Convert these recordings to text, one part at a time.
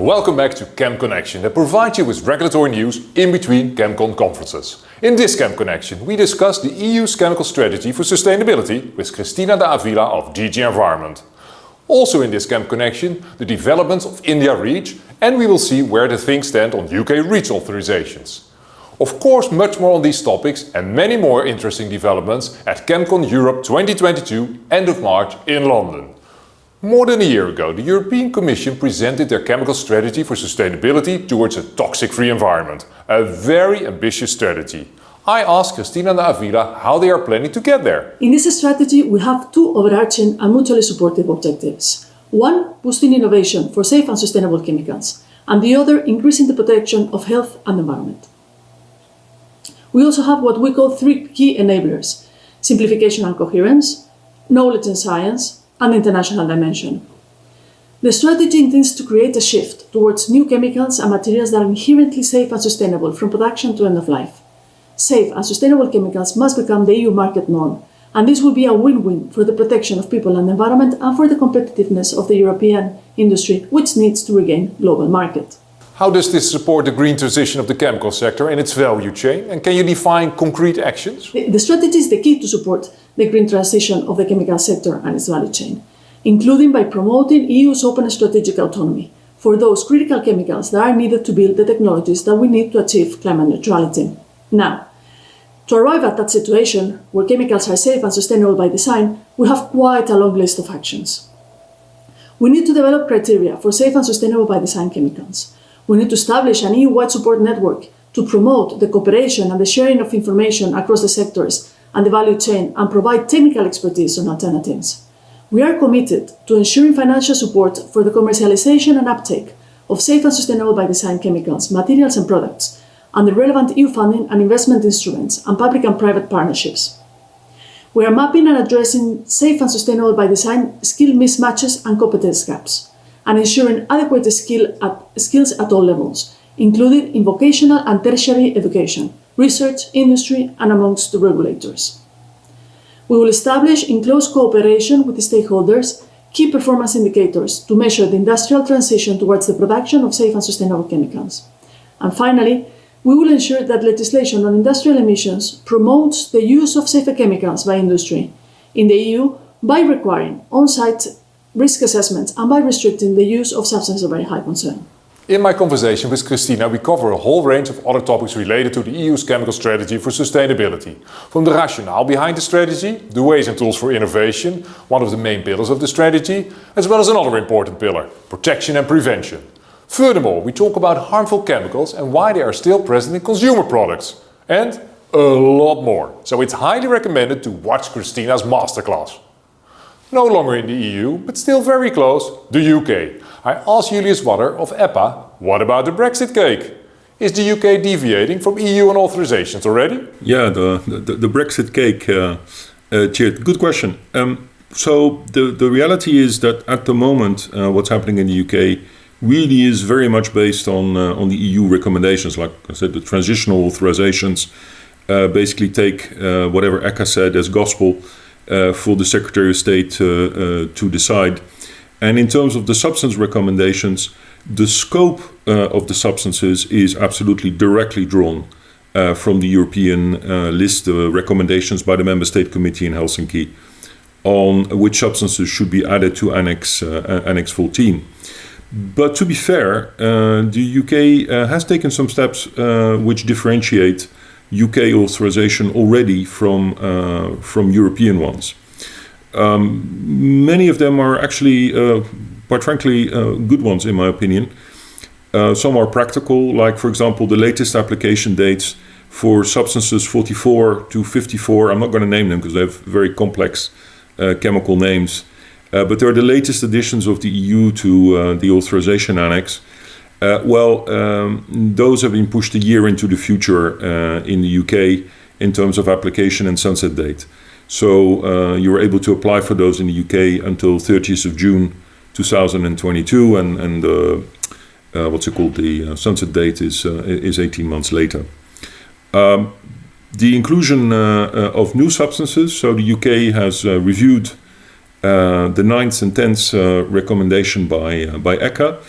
Welcome back to Chem Connection that provides you with regulatory news in between ChemCon conferences. In this Chem Connection we discuss the EU's chemical strategy for sustainability with Cristina de Avila of DG Environment. Also in this Chem Connection the developments of India REACH and we will see where the things stand on UK REACH authorizations. Of course much more on these topics and many more interesting developments at ChemCon Europe 2022 end of March in London. More than a year ago, the European Commission presented their chemical strategy for sustainability towards a toxic-free environment. A very ambitious strategy. I asked Cristina de Avila how they are planning to get there. In this strategy, we have two overarching and mutually supportive objectives. One, boosting innovation for safe and sustainable chemicals, and the other, increasing the protection of health and environment. We also have what we call three key enablers, simplification and coherence, knowledge and science, and international dimension. The strategy intends to create a shift towards new chemicals and materials that are inherently safe and sustainable from production to end of life. Safe and sustainable chemicals must become the EU market norm, and this will be a win-win for the protection of people and the environment and for the competitiveness of the European industry, which needs to regain global market. How does this support the green transition of the chemical sector and its value chain? And can you define concrete actions? The, the strategy is the key to support the green transition of the chemical sector and its value chain, including by promoting EU's open strategic autonomy for those critical chemicals that are needed to build the technologies that we need to achieve climate neutrality. Now, to arrive at that situation, where chemicals are safe and sustainable by design, we have quite a long list of actions. We need to develop criteria for safe and sustainable by design chemicals. We need to establish an EU-wide support network to promote the cooperation and the sharing of information across the sectors and the value chain and provide technical expertise on alternatives. We are committed to ensuring financial support for the commercialization and uptake of safe and sustainable by design chemicals, materials and products, and the relevant EU funding and investment instruments and public and private partnerships. We are mapping and addressing safe and sustainable by design skill mismatches and competence gaps, and ensuring adequate skill at, skills at all levels, including in vocational and tertiary education, research, industry and amongst the regulators. We will establish, in close cooperation with the stakeholders, key performance indicators to measure the industrial transition towards the production of safe and sustainable chemicals. And finally, we will ensure that legislation on industrial emissions promotes the use of safer chemicals by industry in the EU by requiring on-site risk assessments and by restricting the use of substances of very high concern. In my conversation with Cristina, we cover a whole range of other topics related to the EU's chemical strategy for sustainability. From the rationale behind the strategy, the ways and tools for innovation, one of the main pillars of the strategy, as well as another important pillar, protection and prevention. Furthermore, we talk about harmful chemicals and why they are still present in consumer products. And a lot more. So it's highly recommended to watch Cristina's masterclass. No longer in the EU, but still very close, the UK. I asked Julius Waller of EPA, what about the Brexit cake? Is the UK deviating from EU on authorizations already? Yeah, the, the, the Brexit cake, uh, uh, good question. Um, so the, the reality is that at the moment, uh, what's happening in the UK really is very much based on, uh, on the EU recommendations. Like I said, the transitional authorizations uh, basically take uh, whatever ECHA said as gospel for the Secretary of State to decide. And in terms of the substance recommendations, the scope uh, of the substances is absolutely directly drawn uh, from the European uh, list of recommendations by the Member State Committee in Helsinki on which substances should be added to Annex, uh, Annex 14. But to be fair, uh, the UK uh, has taken some steps which differentiate UK authorization already from, from European ones. Um, many of them are actually, uh, quite frankly, uh, good ones in my opinion. Uh, some are practical, like for example the latest application dates for substances 44 to 54. I'm not going to name them because they have very complex uh, chemical names. Uh, but they're the latest additions of the EU to uh, the authorization annex. Well, um, those have been pushed a year into the future in the UK in terms of application and sunset date. So uh, you were able to apply for those in the UK until 30th of June 2022 and, and uh, uh, what's it called, the uh, sunset date is, uh, is 18 months later. Um, the inclusion uh, of new substances, so the UK has reviewed the ninth and tenth recommendation by, by ECHA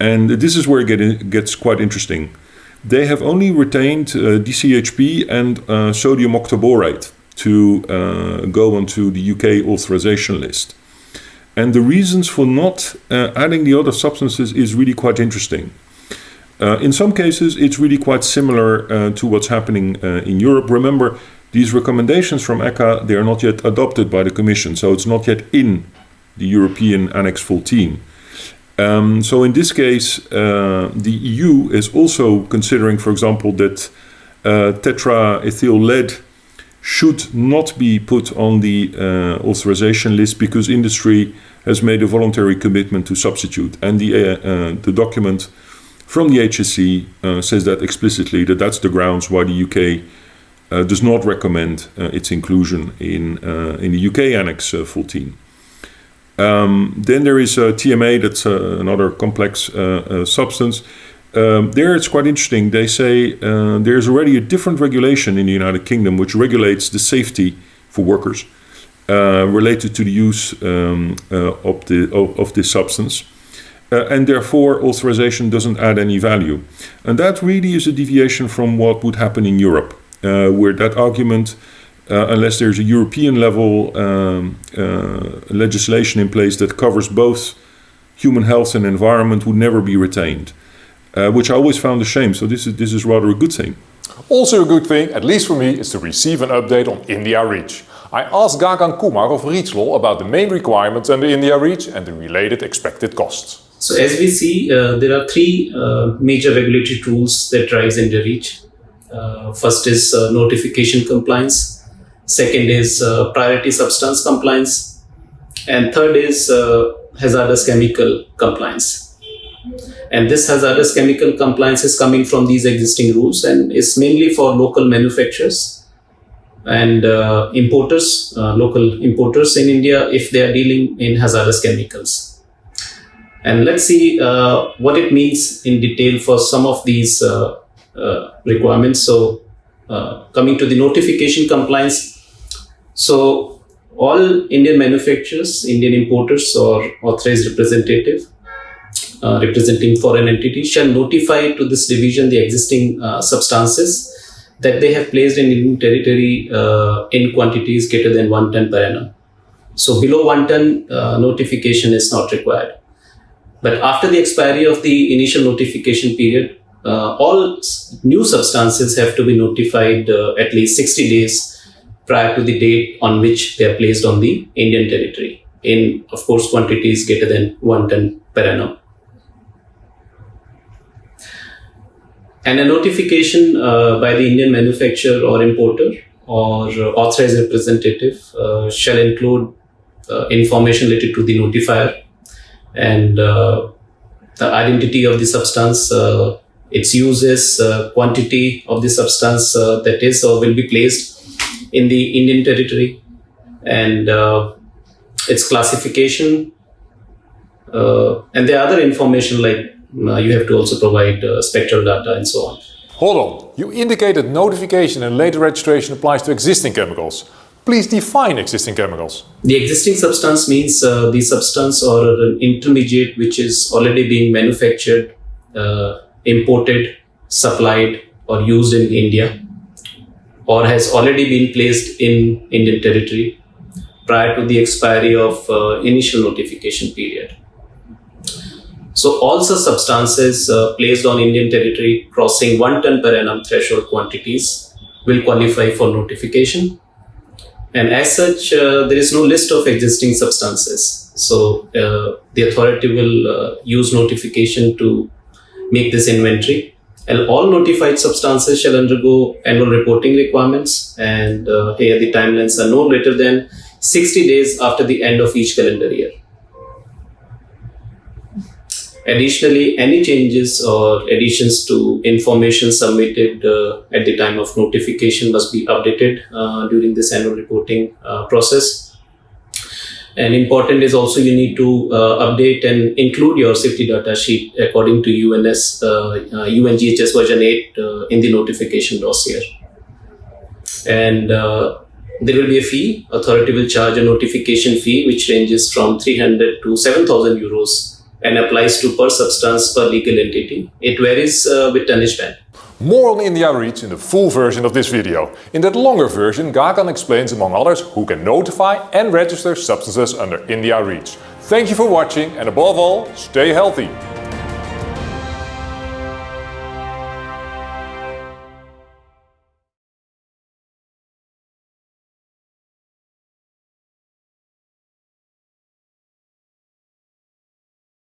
And this is where it get, gets quite interesting. They have only retained uh, DCHP and uh, sodium octaborate to uh, go onto the UK authorization list. And the reasons for not uh, adding the other substances is really quite interesting. Uh, in some cases, it's really quite similar uh, to what's happening in Europe. Remember, these recommendations from ECHA, they are not yet adopted by the Commission, so it's not yet in the European Annex 14. Um, so in this case, uh, the EU is also considering, for example, that uh, tetraethyl lead should not be put on the uh, authorization list because industry has made a voluntary commitment to substitute. And the, uh, uh, the document from the HSE uh, says that explicitly, that that's the grounds why the UK does not recommend its inclusion in, in the UK Annex 14. Um, then there is uh, TMA, that's uh, another complex uh, uh, substance. Um, there it's quite interesting. They say uh, there's already a different regulation in the United Kingdom which regulates the safety for workers related to the use um, of, the, of, of, this substance. and therefore, authorization doesn't add any value. And that really is a deviation from what would happen in Europe, where that argument uh, unless there's a European level um, uh, legislation in place that covers both human health and environment would never be retained, uh, which I always found a shame. So this is, this is rather a good thing. Also a good thing, at least for me, is to receive an update on India REACH. I asked Gagan Kumar of REACH Law about the main requirements under India REACH and the related expected costs. So as we see, uh, there are three uh, major regulatory tools that drives India REACH. Uh, first is notification compliance, Second is uh, priority substance compliance. And third is uh, hazardous chemical compliance. And this hazardous chemical compliance is coming from these existing rules and is mainly for local manufacturers and uh, importers, uh, local importers in India, if they are dealing in hazardous chemicals. And let's see uh, what it means in detail for some of these uh, requirements. So, coming to the notification compliance, so all Indian manufacturers, Indian importers or authorized representative uh, representing foreign entities shall notify to this division the existing uh, substances that they have placed in Indian territory uh, in quantities greater than 1 ton per annum. So below 1 ton uh, notification is not required. But after the expiry of the initial notification period, uh, all new substances have to be notified uh, at least 60 days prior to the date on which they are placed on the Indian territory in, of course, quantities greater than 1 ton per annum. And a notification uh, by the Indian manufacturer or importer or authorized representative uh, shall include uh, information related to the notifier and uh, the identity of the substance, uh, its uses, uh, quantity of the substance that is or will be placed in the Indian territory and uh, its classification. Uh, and there are other information like uh, you have to also provide uh, spectral data and so on. Hold on, you indicated notification and later registration applies to existing chemicals. Please define existing chemicals. The existing substance means uh, the substance or an intermediate which is already being manufactured, uh, imported, supplied or used in India or has already been placed in Indian territory prior to the expiry of uh, initial notification period. So all such substances uh, placed on Indian territory crossing 1 ton per annum threshold quantities will qualify for notification. And as such, uh, there is no list of existing substances. So uh, the authority will uh, use notification to make this inventory and all notified substances shall undergo annual reporting requirements. And uh, here the timelines are no later than 60 days after the end of each calendar year. Additionally, any changes or additions to information submitted uh, at the time of notification must be updated uh, during this annual reporting uh, process. And important is also you need to uh, update and include your safety data sheet according to UNS uh, uh, UNGHS version 8 uh, in the notification dossier. And uh, there will be a fee. Authority will charge a notification fee which ranges from 300 to 7,000 euros and applies to per substance per legal entity. It varies uh, with tonnage band. More on India REACH in the full version of this video. In that longer version, Gagan explains among others who can notify and register substances under India REACH. Thank you for watching and above all, stay healthy!